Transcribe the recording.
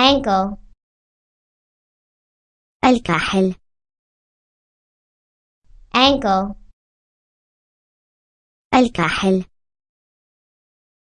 ankle الكاحل. ankle الكاحل.